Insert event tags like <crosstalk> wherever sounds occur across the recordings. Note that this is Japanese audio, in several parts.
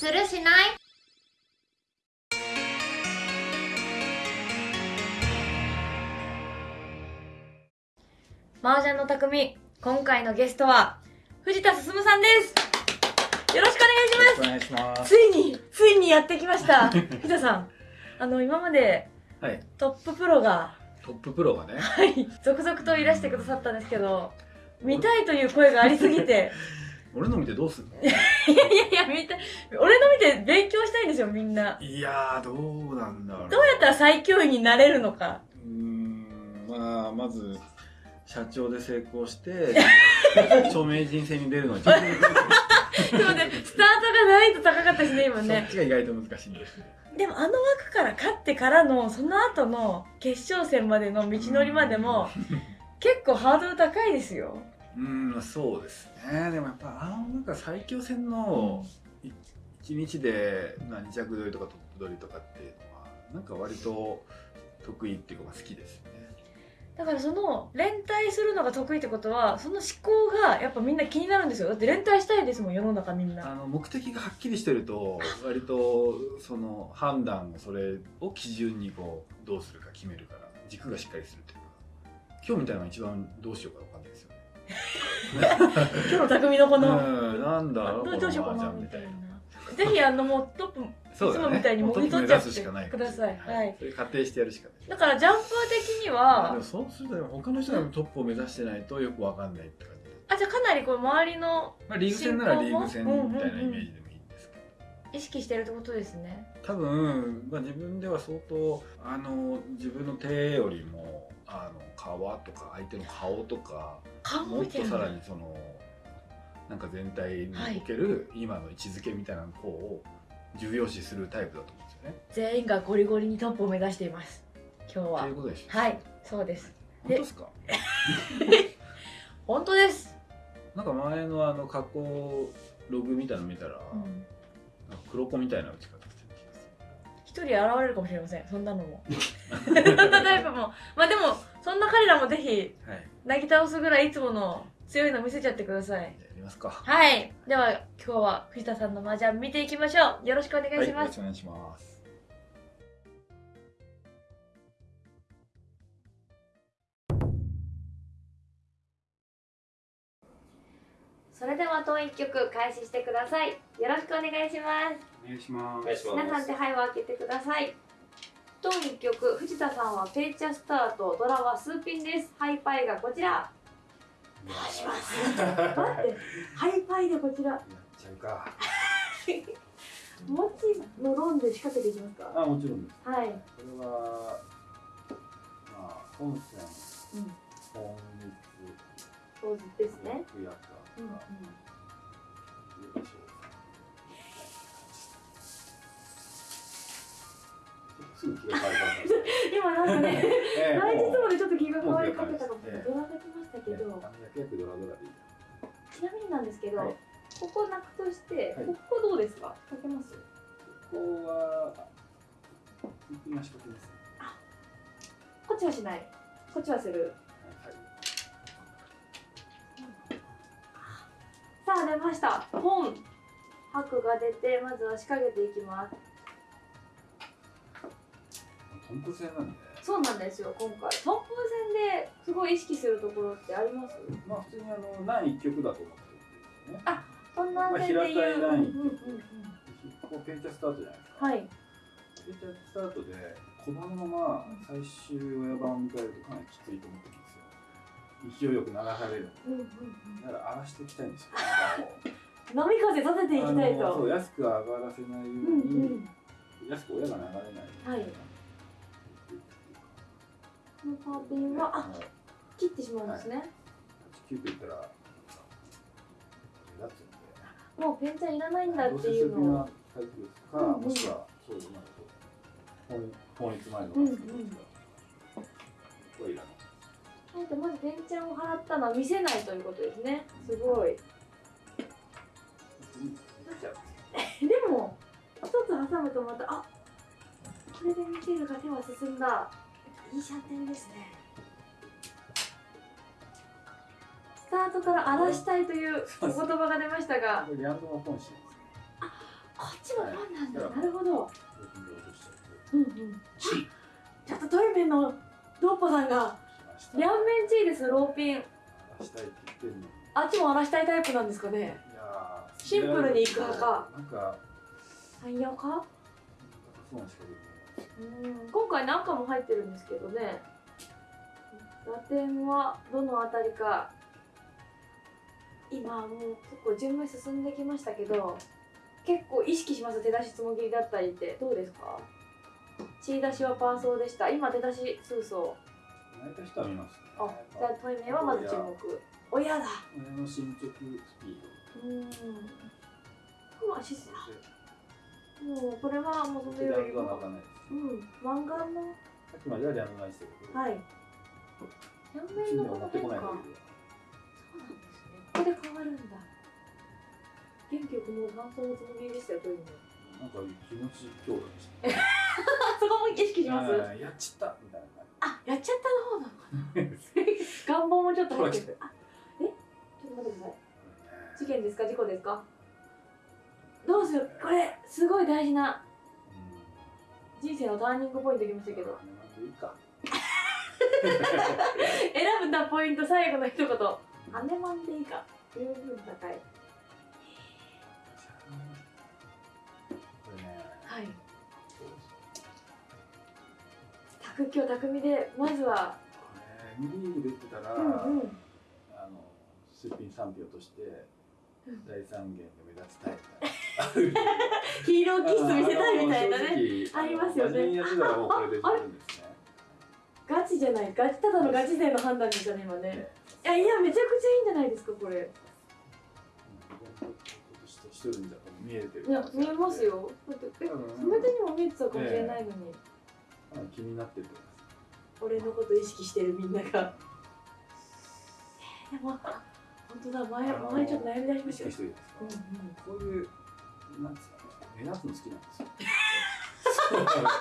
するしない？麻雀の匠今回のゲストは藤田進さんです。よろしくお願いします。お願いします。ついについにやってきました。<laughs> 藤田さん。あの今まではい。トッププロがトッププロがね。はい。続々といらしてくださったんですけど見たいという声がありすぎて <laughs> 俺の見てどうすんの？<laughs> いやいやいや見たい俺の見て勉強したいんですよみんな。いやーどうなんだろう。どうやったら最強位になれるのか。うーんまあまず社長で成功して <laughs> 著名人戦に出るのはちょっとでもねスタートがないと高かったしね今そねっちが意外と難しいんです。ねでもあの枠から勝ってからのその後の決勝戦までの道のりまでも <laughs> 結構ハードル高いですようーんそうですね。でもやっぱあのなんか最強戦の1日で何着取りとかトップ取りとかっていうのはなんか割と得意っていうかまあ好きですよね。だからその連帯するのが得意ってことはその思考がやっぱみんな気になるんですよ。だって連帯したいですもん世の中みんな。あの目的がはっきりしてると割とその判断をそれを基準にこうどうするか決めるから軸がしっかりするというか今日みたいなのが一番どうしようかわかんないですよ。ね。今日の匠のこの、うん、なんだろうどうしようかなみたいな。ぜひあのもうトップいつもみたいにもぎ取っちゃってください。はい。それ仮定してやるしかない。だからジャンプ的にはそうすると他の人がトップを目指してないとよくわかんないって感じ。で、あじゃあかなりこう周りのまあ、リーグ戦ならリーグ戦みたいなイメージでもいいんですけど、意識してるってことですね。多分、まあ、自分では相当あの自分の手よりもあの皮とか相手の顔とか顔もっとさらにそのなんか全体における今の位置づけみたいなのを重要視するタイプだと思うんですよね。全員がゴリゴリにトップを目指しています今日とはいうことでしょはいそうです。本当ですか？<laughs> 本当です、なんか前のあの加工ログみたいなの見たら、うん、黒子みたいな打ち方人現れるかもしれませんそんなのも <laughs> そんなタイプもまあでもそんな彼らもぜひる。はい。なぎ倒すぐらいいつもの強いの見せちゃってくださいやりますか。はいでは今日は藤田さんの麻雀見ていきましょうよろしくお願いしはい、よます、ろしくお願いします。それでは当一曲開始してくださいよろしくお願いしますお願いします。皆さん手配を開けてください。当一曲藤田さんはペイチャスタートドラはスーピンです。ハイパイがこちら。お願いします待って。ハイパイでこちら。やっちゃうか。もちのロンで仕掛けていきますか。あ、もちろんです。はい、これは、まあ、本線、うん、本そうですね。うんうんすぐ気が変わるから。今なんかねええ前日 <laughs> もでちょっと気が変わりかけたかもドラが来ましたけど。ちなみになんですけど、はい。ここなくとして、はい。ここどうですか？かけます？ここは、一品仕掛けです。ね。こっちはしない。こっちはする。はい。さあ出ました。本。白が出てまずは仕掛けていきます豚骨屋なんで、そうなんですよ今回トップ戦ですごい意識するところってあります？まあ普通にあの、何一曲だと思ってるんですよね。あそんなまあ平たいラインペンチャスタートじゃないですか。はいペンチャスタートで、小判のまま最終親番を迎えるとかなりきついと思ってるんですよ。勢いよく流される。うんうんうんだから荒らしていきたいんですよ。<laughs> 波風させていきたいあのそうと安く上がらせないよううんに、うん安く親が流れないように。はいこのパーピンはあはい。切ってしまうんですね、8、9と言ったら。もうペンチャンいらないんだっていうのを。か、もしくはそういうなんかこう法法律前のこれいらない。なんかまずペンチャンを払ったのは見せないということですね。すごい。<laughs> でも一つ挟むとまたあこれで見せるが手は進んだいいシャンテンですね。スタートから荒らしたいというお言葉が出ましたあが。これリアンドの本心ですね。こちちもファンなんだ、はい。なるほど。うんうん。ちょっとトイメンのドッポさんが。両面チーですローピン。あっちも荒らしたいタイプなんですかね。シンプルにいく派か。なんか。汎用かそうなんですけどうん今回何かも入ってるんですけどね。打点はどのあたりか。今もう結構順番進んできましたけど結構意識します手出しつもぎりだったりって。どうですか？血出しはパーソーでした。今手出し数層。泣いた人は見ますね。あじゃあトイメはまず注目。親。だ。親の進捗スピーうん。まあもうこれはもうそそれでラウンドれよりもうん漫画のさっきまではリャンドナイしてるけどはい両面のこの変化そうなんですね。ここで変わるんだ。元気よくもう感想のつもりでしたよ、というの。なんか気持ち強打でした <laughs> そこも意識します？やっちったみたいな感あ、やっちゃったの方なのかな。願望もちょっと入ってる。<laughs> あ、え、ちょっと待ってください。じ事件ですか、事故ですか？どうする、これ、すごい大事な人生のターニングポイントきましたけど。いいか選ぶなポイント、最後の一言。アネマンでいいか。十分高い。これねはい。卓球匠で、まずは。これ M リーグ出てたら、うんうん。あのすっぴん3票としてうん大三元で目立ちたいみたいな <laughs> ヒーローキス見せたいみたいなね。ねありますよね真面目にやってたらもうこれガチじゃない、ガチ、ただのガチ勢の判断でしたね、今ね。いや、いや、めちゃくちゃいいんじゃないですか、これ。見えてるいや、見えますよ。だって、え、うんその手にも見えてたかもしれないのに。うん気になってると思います俺のこと意識してるみんなが。<laughs> えーでも、あ本当だ、前、前ちょっと悩み出しま意したようんうん。こういう、なんですかね、目立つの好きなんですよ。<laughs>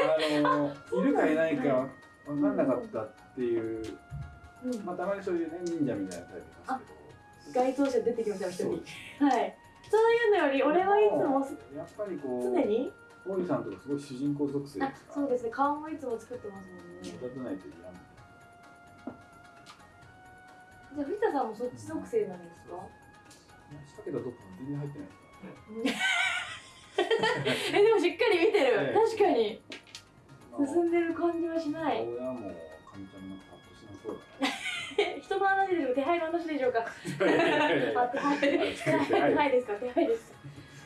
あの、いるかいないか分かんなかったっていう、うんまあ、たまにそういうね、忍者みたいなタイプいます該当者出てきましたよ、一けど、人。はい。そういうのより、俺はいつもやっぱりこう、常に。大井さんとかすごい主人公属性あです、か？ら、そうですね、顔もいつも作ってますもんね。目立たないといけない。じゃあ、藤田さんもそっち属性なんですか？したけど、どっか全然入ってないですからね。え、でもしっかり見てる。ええ確かに。まあ進んでる感じはしない。親も、かみちゃんなんかパッとしなそうだな。<laughs> 人の話でしょ手配の話でしょうか手配ですか <laughs> 手配です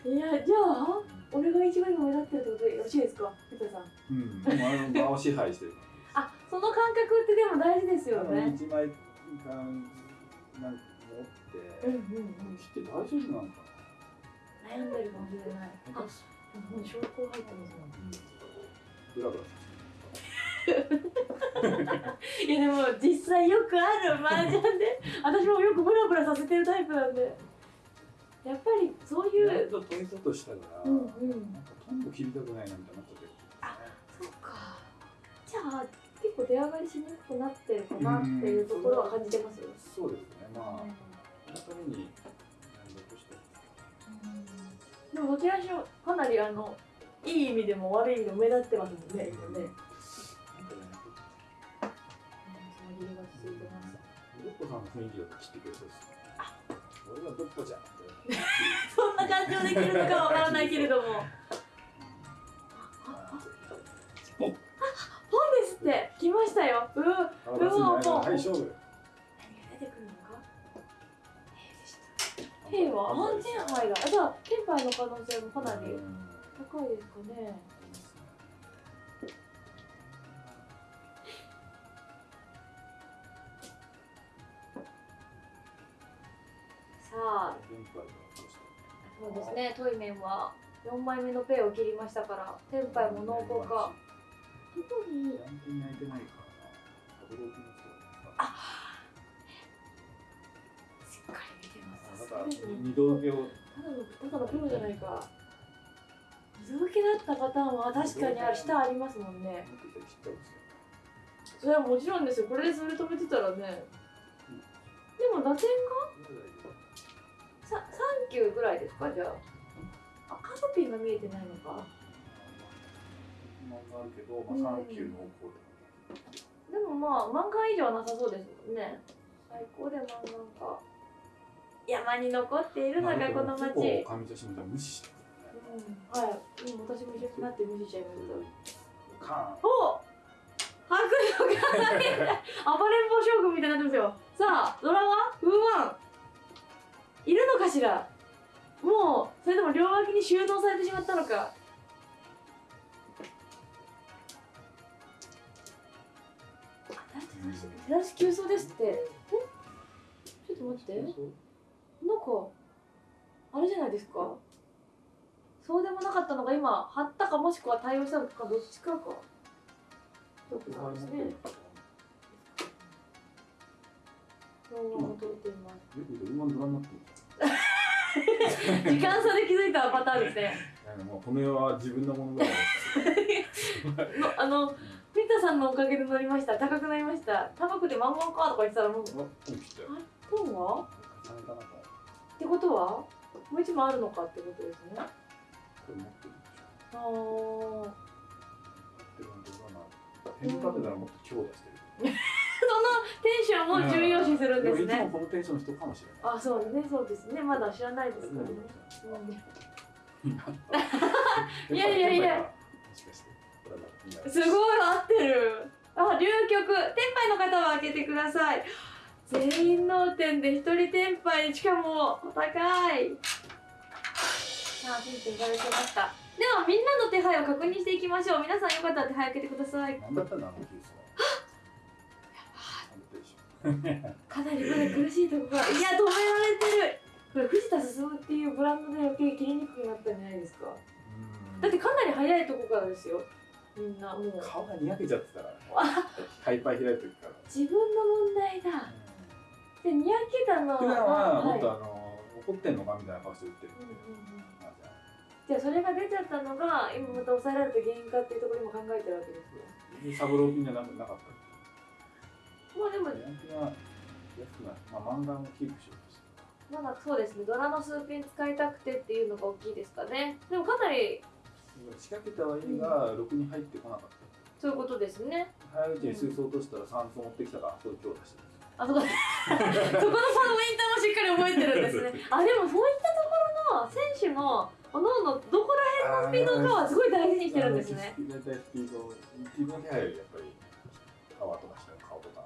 いやじゃあ俺が一番今目立ってるってことでよろしいですか？藤田さんうん、でもあの場を支配してるあその感覚ってでも大事ですよね一枚感なんって、うんうんうん。来て大丈夫なのか悩んでるかもしれない。あな。もう証拠入ってますもんブラブラさいやでも実際よくある麻雀で。<laughs> 私もよくブラブラさせてるタイプなんで。やっぱりそう。いう。と取りとしたから、うんうん。なんかトンボ切りたくないなみたいになっちゃ結構出上がりしにくくなってるかなっていうところは感じてますよそうですね。まあ、そのために。でもどちらにしろかなりあのいい意味でも悪い意味でも目立ってますもんね。今ね。ドッポさん。の雰囲気だと切ってくれそうです。俺はドッポじゃん。そん。な感情できるのかわからないけれども。って来ましたよ。うーあ出すんじゃないかなはい、勝負。何が出てくるのか？兵でした。兵は安全牌だ。あじゃあ天牌の可能性もかなりうん高いですかね。さあそうですね、トイメンは4枚目のペイを切りましたから、テンパイも濃厚か。特に、ランキング泣いてないからな。アドローピングあしっかり見てます。だから二度受けをただの、ただのプロじゃないか。二度受けだったパターンは確かにある、下ありますもんね。それはもちろんですよ、これでそれ止めてたらね。でも打点が？さ3球ぐらいですか、じゃあ。あーピンが見えてないのか漫画あるけど、まあ、の方向でもまあ漫画以上はなさそうですもんね。最高で漫画か山に残っているのがこの町、うん、結構無視してはい、うん、私も一緒になって無視しちゃいました。カお迫力がない <laughs> 暴れん坊将軍みたいになってますよ。さあドラはウーワン。いるのかしら？もうそれとも両脇に収納されてしまったのか手出し急走ですってえちょっと待って。なんかあれじゃないですか？そうでもなかったのが今貼ったかもしくは対応したのかどっちかか。どっちかですね動画も撮っています。よく今ドラになってる時間差で気づいたパターンですね。もうこの世は自分のものだの <laughs> あのピタさんのおかげで乗りました。高くなりました。高くて満々かとか言ってたらもう。トンは？ってことは？もう一枚あるのかってことですね。ああテンションも重要視するんですでもいつもねこのテンションの人かもしれない。あそうね。そうですね。まだ知らないですからね、<laughs> いやいやいや。<laughs> すごい杯の方は開けてください。全員脳天で一人天杯しかもお高い。さあピンピンいただきました。ではみんなの手配を確認していきましょう。皆さんよかったら手配開けてください。なんだったん。だあのケースかなりまだ苦しいところが。いや止められてる。これ藤田進っていうブランドで余計切りにくくなったんじゃないですか。だってかなり早いとこからですよみんな。もう。顔がにやけちゃってたからハイパー開いた時から。自分の問題だ。でにやけたの普段はもっい。とあの怒ってんのかみたいな顔して売ってる。うんうんうん。あじゃあ。じゃあそれが出ちゃったのが今また抑えられた原因かっていうところにも考えてるわけですよサブロー品じゃななかった？まあでもヤンキーは安くないまあ漫画もキープしようとしてまだそうですね。ドラの数ピン使いたくてっていうのが大きいですかね。でもかなり仕掛けたはいいが、ろくに入ってこなかった。そういうことですね。早いうちに水槽落としたら酸素持ってきたからそれ強打してるあそこ <laughs> そこのポイントもしっかり覚えてるんですね。<laughs> あでもそういったところの選手のおのおのどこら辺のスピードかはすごい大事にしてるんですね。大体スピード自分の手配よりやっぱりパワーとかして顔とか。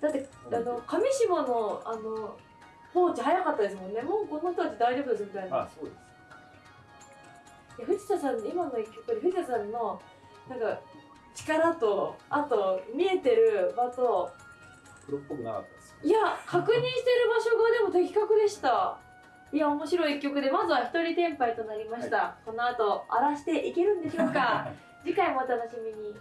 だってあの上下のあの放置早かったですもんね。もうこの人たち大丈夫ですみたいな。あそうです藤田さん今の一曲で藤田さんのなんか力とあと見えてる場とプロっぽくなかったですいや確認してる場所がでも的確でした。いや面白い一曲でまずは一人天杯となりました、この後荒らしていけるんでしょうか？<laughs> 次回もお楽しみに